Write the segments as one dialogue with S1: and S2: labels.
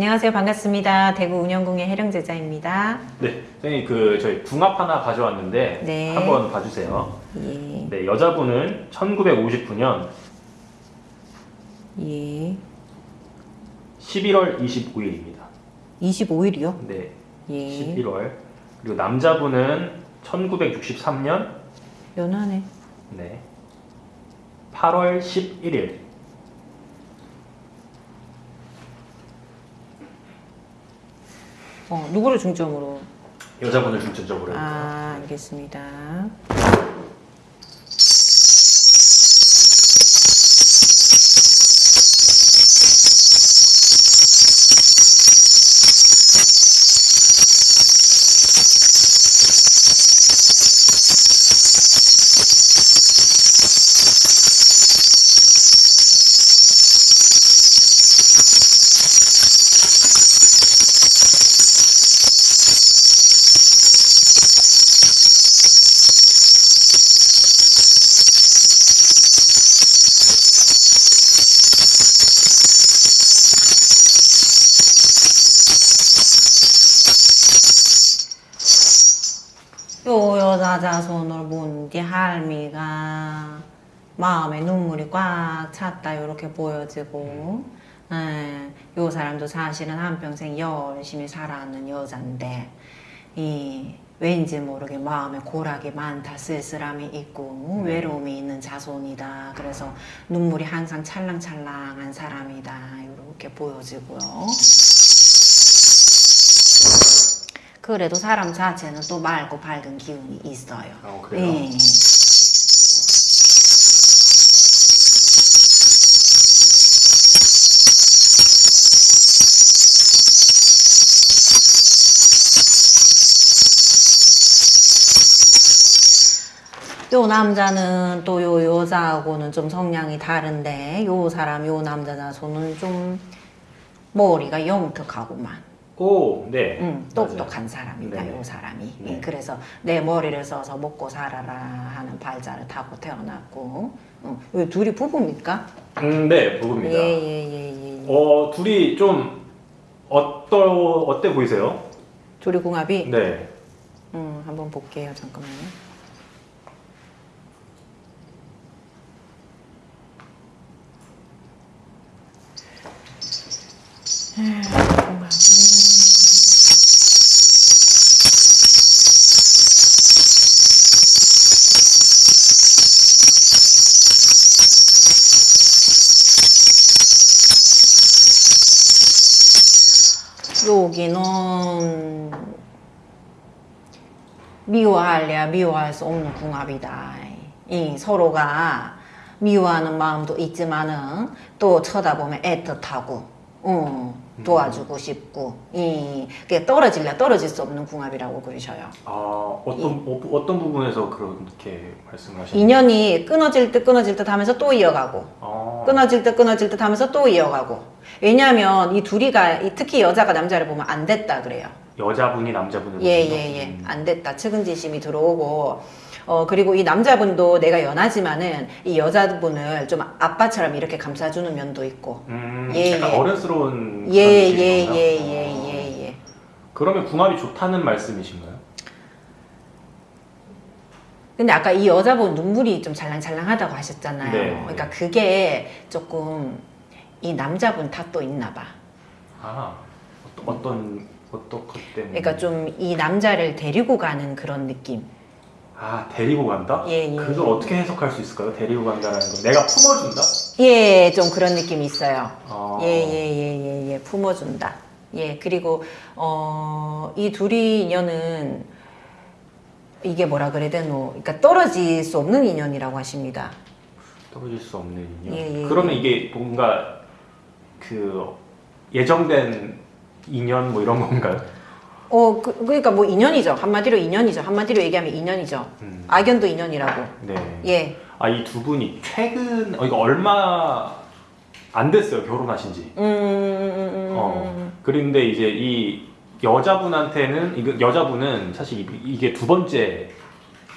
S1: 안녕하세요. 반갑습니다. 대구 운영궁의 해령 제자입니다.
S2: 네, 선생님 그 저희 궁합 하나 가져왔는데
S1: 네.
S2: 한번 봐주세요.
S1: 예,
S2: 네, 여자분은 1959년
S1: 예.
S2: 11월 25일입니다.
S1: 25일이요?
S2: 네,
S1: 예.
S2: 11월. 그리고 남자분은 1963년
S1: 연하네.
S2: 네, 8월 11일.
S1: 어, 누구를 중점으로?
S2: 여자분을 중점적으로.
S1: 아, 알겠습니다. 자손을 본뒤 할미가 마음에 눈물이 꽉 찼다. 이렇게 보여지고. 예, 요 사람도 사실은 한평생 열심히 살아왔는 여잔데 이 왠지 모르게 마음에 고락이 많다 쓸쓸함이 있고 외로움이 있는 자손이다. 그래서 눈물이 항상 찰랑찰랑한 사람이다. 이렇게 보여지고요 그래도 사람 자체는 또 맑고 밝은 기운이 있어요.
S2: 어, 그래요?
S1: 예. 요 남자는 또 요 여자하고는 좀 성향이 다른데 요 사람 요 남자 자손은 좀 머리가 영특하고만
S2: 오, 네.
S1: 음. 똑똑한 사람이다,
S2: 네네.
S1: 요 사람이.
S2: 네.
S1: 예, 그래서 내 머리를 써서 먹고 살아라 하는 발자를 타고 태어났고, 음, 왜 둘이 부부입니까?
S2: 음, 네, 부부입니다.
S1: 예, 예, 예, 예. 예.
S2: 어, 둘이 좀 어떠 어때 보이세요?
S1: 둘이 궁합이?
S2: 네.
S1: 음, 한번 볼게요, 잠깐만요. 음, 여기는 미워할래야 미워할 수 없는 궁합이다. 이 서로가 미워하는 마음도 있지만은 또 쳐다보면 애틋하고, 어, 도와주고 싶고, 이 그게 떨어질래 떨어질 수 없는 궁합이라고 그러셔요.
S2: 아, 어떤 어, 어떤 부분에서 그렇게 말씀하셨나요?
S1: 인연이 끊어질 듯 끊어질 듯 하면서 또 이어가고,
S2: 아,
S1: 끊어질 듯 끊어질 듯 하면서 또 이어가고. 왜냐하면 이 둘이가 이 특히 여자가 남자를 보면 안 됐다 그래요.
S2: 여자분이 남자분을
S1: 예,
S2: 보시죠?
S1: 예, 예.
S2: 음.
S1: 안 됐다. 측은지심이 들어오고, 어, 그리고 이 남자분도 내가 연하지만은 이 여자분을 좀 아빠처럼 이렇게 감싸주는 면도 있고.
S2: 음,
S1: 예,
S2: 약간
S1: 예.
S2: 어른스러운
S1: 예,
S2: 그런
S1: 예,
S2: 느낌인 건가요?
S1: 예,
S2: 어.
S1: 예, 예, 예.
S2: 그러면 궁합이 좋다는 말씀이신가요?
S1: 근데 아까 이 여자분 눈물이 좀 잘랑잘랑하다고 하셨잖아요.
S2: 네.
S1: 그러니까 그게 조금 이 남자분 탓도 있나 봐.
S2: 아, 어떤 어떤 어떤 것 때문에?
S1: 그러니까 좀 이 남자를 데리고 가는 그런 느낌.
S2: 아, 데리고 간다?
S1: 예, 예.
S2: 그걸 어떻게 해석할 수 있을까요? 데리고 간다라는 거. 내가 품어준다?
S1: 예, 좀 그런 느낌이 있어요.
S2: 아,
S1: 예, 예, 예, 예, 예, 품어준다. 예, 그리고, 어, 이 둘이 인연은, 이게 뭐라 그래야 되노? 그러니까 떨어질 수 없는 인연이라고 하십니다.
S2: 떨어질 수 없는 인연.
S1: 예, 예,
S2: 그러면
S1: 예.
S2: 이게 뭔가 그 예정된 인연 뭐 이런 건가요?
S1: 어, 그, 그러니까 뭐 인연이죠. 한마디로 인연이죠. 한마디로 얘기하면 인연이죠.
S2: 음.
S1: 악연도 인연이라고.
S2: 네.
S1: 예.
S2: 아, 이 두 분이 최근, 어, 이거 얼마 안 됐어요, 결혼하신 지.
S1: 음, 음, 음, 음,
S2: 어. 그런데 이제 이 여자분한테는, 이거 여자분은 사실 이- 이게 두 번째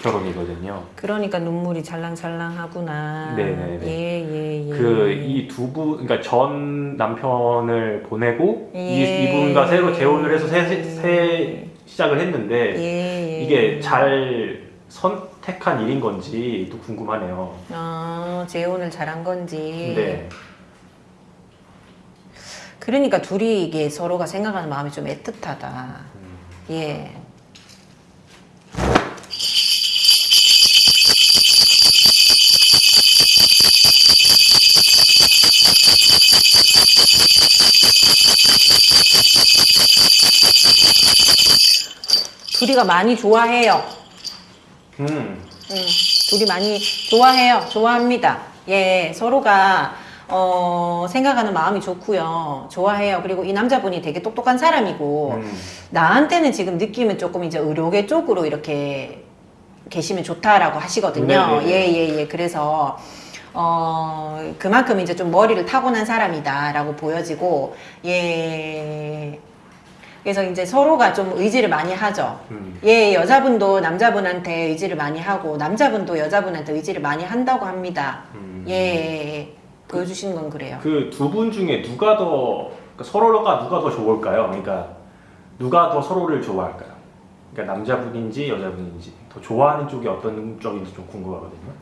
S2: 결혼이거든요.
S1: 그러니까 눈물이 잘랑잘랑하구나.
S2: 네네네.
S1: 예예 예.
S2: 그이 두 분, 그러니까 전 남편을 보내고 이,
S1: 예.
S2: 이 분과 새로 재혼을 해서 새, 새 시작을 했는데
S1: 예, 예.
S2: 이게 잘 선택한 일인 건지 또 궁금하네요.
S1: 아 재혼을 잘한 건지.
S2: 네.
S1: 그러니까 둘이 이게 서로가 생각하는 마음이 좀 애틋하다.
S2: 음.
S1: 예. 둘이가 많이 좋아해요.
S2: 음.
S1: 음, 둘이 많이 좋아해요. 좋아합니다. 예, 서로가 어, 생각하는 마음이 좋고요. 좋아해요. 그리고 이 남자분이 되게 똑똑한 사람이고
S2: 음.
S1: 나한테는 지금 느낌은 조금 이제 의료계 쪽으로 이렇게 계시면 좋다라고 하시거든요.
S2: 네네네.
S1: 예, 예, 예. 그래서 어, 그만큼 이제 좀 머리를 타고난 사람이다라고 보여지고 예. 그래서 이제 서로가 좀 의지를 많이 하죠.
S2: 음.
S1: 예, 여자분도 남자분한테 의지를 많이 하고 남자분도 여자분한테 의지를 많이 한다고 합니다.
S2: 음.
S1: 예, 예, 예. 보여주시는 건 그래요.
S2: 그 두 분 중에 누가 더 그러니까 서로가 누가 더 좋을까요? 그러니까 누가 더 서로를 좋아할까요? 그러니까 남자분인지 여자분인지 더 좋아하는 쪽이 어떤 쪽인지 좀 궁금하거든요.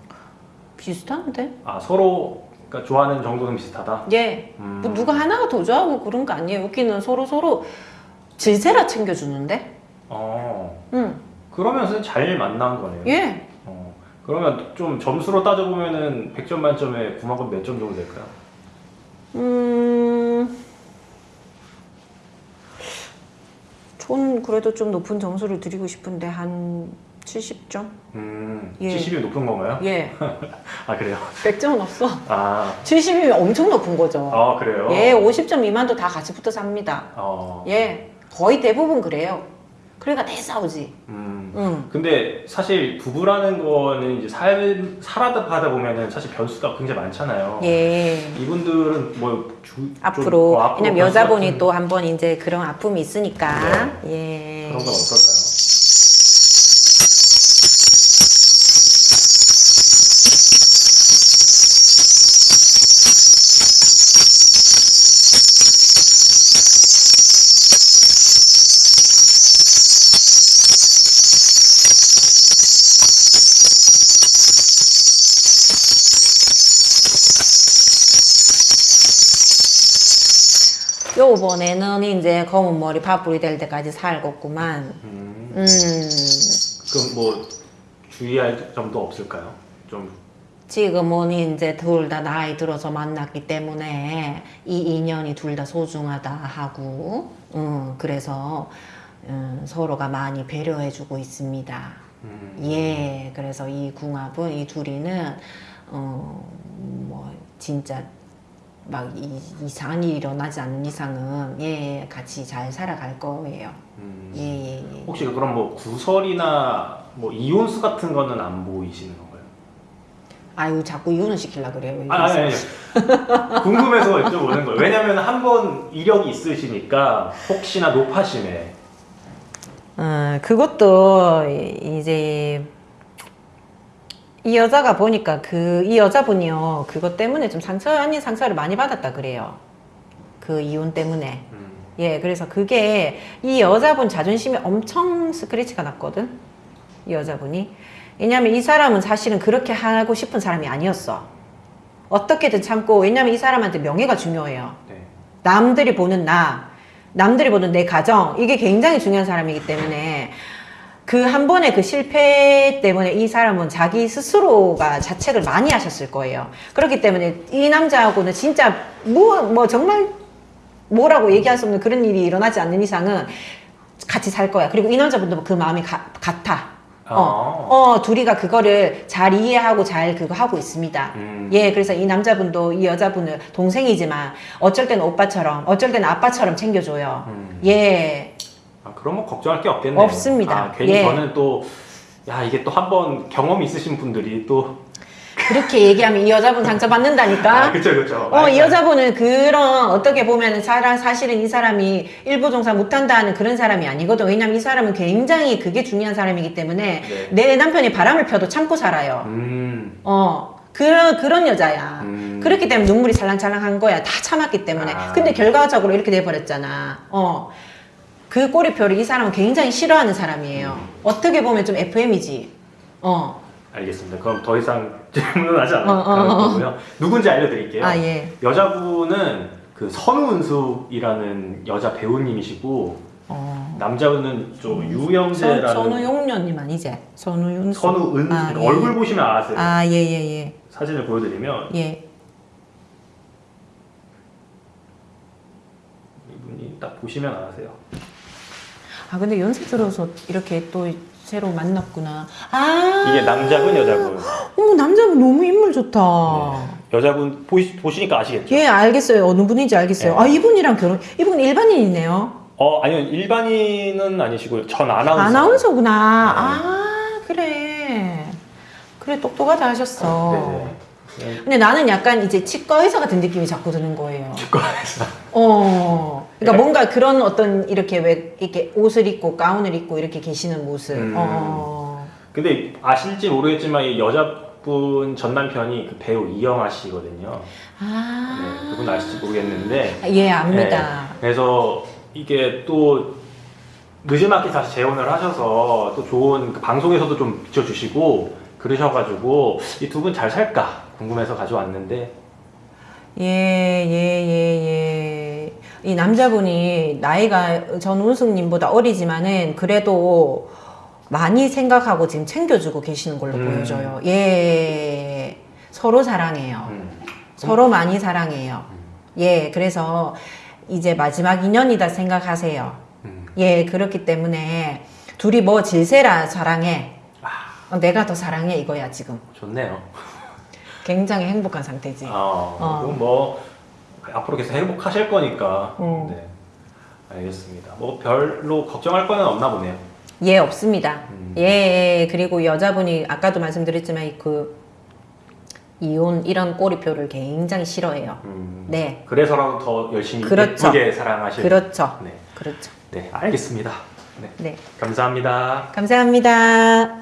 S1: 비슷한데?
S2: 아 서로 그러니까 좋아하는 정도는 비슷하다.
S1: 예.
S2: 음.
S1: 뭐 누가 하나가 더 좋아하고 그런 거 아니에요. 여기는 서로 서로 질세라 챙겨주는데?
S2: 어
S1: 응.
S2: 그러면 잘 만난 거네요.
S1: 예.
S2: 어 그러면 좀 점수로 따져 보면은 100점 만점에 9만큼 몇 점 정도 될까요?
S1: 음. 전 그래도 좀 높은 점수를 드리고 싶은데 한 70점?
S2: 음
S1: 예.
S2: 70이 높은 건가요?
S1: 예.
S2: 아 그래요?
S1: 100점은 없어.
S2: 아,
S1: 70이면 엄청 높은 거죠.
S2: 아 그래요?
S1: 예, 50점 미만도 다 같이 붙어 삽니다.
S2: 어.
S1: 예. 거의 대부분 그래요. 그러니까 내 싸우지.
S2: 음.
S1: 응.
S2: 근데 사실 부부라는 거는 이제 살 살아다 가다 보면은 사실 변수가 굉장히 많잖아요.
S1: 예.
S2: 이분들은 뭐 주, 좀,
S1: 앞으로,
S2: 어, 앞으로
S1: 왜냐면 여자분이
S2: 같은
S1: 또한번 이제 그런 아픔이 있으니까. 예.
S2: 그런 건 어떨까요?
S1: 요번에는 이제 검은 머리 파뿌리 될 때까지 살겠구만.
S2: 음.
S1: 음.
S2: 그럼 뭐 주의할 점도 없을까요? 좀
S1: 지금은 이제 둘 다 나이 들어서 만났기 때문에 이 인연이 둘 다 소중하다 하고, 음, 그래서 음, 서로가 많이 배려해주고 있습니다.
S2: 음.
S1: 예, 그래서 이 궁합은 이 둘이는 어, 뭐 진짜 막 이, 이상한 일이 일어나지 않는 이상은 예 같이 잘 살아갈 거예요.
S2: 음.
S1: 예, 예, 예.
S2: 혹시 그럼 뭐 구설이나 뭐 이혼수 같은 거는 안 보이시는 건가요?
S1: 아유 자꾸 이혼을 시키려 그래요.
S2: 아, 아니, 아니. 궁금해서 여쭤보는 거예요. 왜냐면 한 번 이력이 있으시니까 혹시나 높아심에
S1: 어, 그것도 이- 이제 이 여자가 보니까 그 이 여자분이요 그것 때문에 좀 상처 아닌 상처를 많이 받았다 그래요. 그 이혼 때문에.
S2: 음.
S1: 예, 그래서 그게 이 여자분 자존심이 엄청 스크래치가 났거든. 이 여자분이. 왜냐면 이 사람은 사실은 그렇게 하고 싶은 사람이 아니었어. 어떻게든 참고, 왜냐면 이 사람한테 명예가 중요해요.
S2: 네.
S1: 남들이 보는 나, 남들이 보는 내 가정, 이게 굉장히 중요한 사람이기 때문에 그 한 번의 그 실패 때문에 이 사람은 자기 스스로가 자책을 많이 하셨을 거예요. 그렇기 때문에 이 남자하고는 진짜 뭐, 뭐 정말 뭐라고 얘기할 수 없는 그런 일이 일어나지 않는 이상은 같이 살 거야. 그리고 이 남자분도 그 마음이 가- 같아.
S2: 아.
S1: 어, 어, 둘이가 그거를 잘 이해하고 잘 그거 하고 있습니다.
S2: 음.
S1: 예, 그래서 이 남자분도 이 여자분을 동생이지만 어쩔 때는 오빠처럼, 어쩔 때는 아빠처럼 챙겨줘요.
S2: 음.
S1: 예,
S2: 아, 그럼 뭐 걱정할 게 없겠네요.
S1: 없습니다.
S2: 아, 괜히
S1: 예.
S2: 저는 또, 야, 이게 또 한번 경험이 있으신 분들이 또.
S1: 그렇게 얘기하면 이 여자분 상처받는다니까.
S2: 아, 그쵸, 그쵸.
S1: 어, 이 여자분은 그런, 어떻게 보면 사람, 사실은 이 사람이 일부 종사 못한다는 그런 사람이 아니거든. 왜냐면 이 사람은 굉장히 그게 중요한 사람이기 때문에
S2: 네.
S1: 내 남편이 바람을 펴도 참고 살아요.
S2: 음.
S1: 어, 그런, 그런 여자야.
S2: 음.
S1: 그렇기 때문에 눈물이 찰랑찰랑한 거야. 다 참았기 때문에.
S2: 아.
S1: 근데 결과적으로 이렇게 돼 버렸잖아. 어. 그 꼬리표를 이 사람은 굉장히 싫어하는 사람이에요.
S2: 음.
S1: 어떻게 보면 좀 FM이지. 어.
S2: 알겠습니다. 그럼 더 이상 질문은 하지 않을
S1: 어, 어, 어.
S2: 거고요. 누군지 알려드릴게요.
S1: 아, 예.
S2: 여자분은 그 선우은숙이라는 여자 배우님이시고
S1: 어.
S2: 남자분은 좀
S1: 선,
S2: 유영재라는
S1: 선우용녀님 아니지? 선우윤.
S2: 선우은숙
S1: 아, 예.
S2: 얼굴 보시면 아세요.
S1: 아, 예, 예, 예.
S2: 사진을 보여드리면
S1: 예.
S2: 이분이 딱 보시면 아세요.
S1: 아, 근데 연세 들어서 이렇게 또 새로 만났구나. 아.
S2: 이게 남자분 여자분.
S1: 어머, 남자분 너무 인물 좋다.
S2: 네. 여자분 보시, 보시니까 아시겠죠?
S1: 예, 알겠어요. 어느 분인지 알겠어요.
S2: 네.
S1: 아, 이분이랑 결혼, 이분 일반인이네요.
S2: 어 아니요 일반인은 아니시고요. 전 아나운서.
S1: 아나운서구나.
S2: 네.
S1: 아, 그래. 그래, 똑똑하다 하셨어.
S2: 네 네. 네.
S1: 근데 나는 약간 이제 치과 의사 같은 느낌이 자꾸 드는 거예요.
S2: 치과에서.
S1: 어. 그러니까
S2: 네.
S1: 뭔가 그런 어떤 이렇게 왜 이렇게 옷을 입고 가운을 입고 이렇게 계시는 모습.
S2: 음.
S1: 어.
S2: 근데 아실지 모르겠지만 이 여자분 전 남편이 그 배우 이영아 씨거든요.
S1: 아.
S2: 네, 그분 아실지 모르겠는데.
S1: 예, 압니다.
S2: 네, 그래서 이게 또 늦지막히 다시 재혼을 하셔서 또 좋은 그 방송에서도 좀 비춰주시고 그러셔가지고 이 두 분 잘 살까 궁금해서 가져왔는데
S1: 예, 예, 예, 예. 이 남자분이 나이가 전운숙님보다 어리지만은 그래도 많이 생각하고 지금 챙겨주고 계시는 걸로
S2: 음.
S1: 보여져요. 예. 서로 사랑해요.
S2: 음,
S1: 서로 많이 사랑해요. 예, 그래서 이제 마지막 인연이다 생각하세요.
S2: 음.
S1: 예, 그렇기 때문에 둘이 뭐 질세라 사랑해. 어, 내가 더 사랑해 이거야 지금.
S2: 좋네요.
S1: 굉장히 행복한 상태지.
S2: 어,
S1: 어.
S2: 뭐 앞으로 계속 행복하실 거니까.
S1: 음.
S2: 네, 알겠습니다. 뭐 별로 걱정할 거는 없나 보네요.
S1: 예, 없습니다.
S2: 음.
S1: 예, 예, 그리고 여자분이 아까도 말씀드렸지만 이그 이혼 이런 꼬리표를 굉장히 싫어해요.
S2: 음,
S1: 네,
S2: 그래서라도 더 열심히
S1: 그렇죠.
S2: 예쁘게 사랑하실.
S1: 그렇죠.
S2: 네,
S1: 그렇죠.
S2: 네, 알겠습니다. 네,
S1: 네,
S2: 감사합니다.
S1: 감사합니다.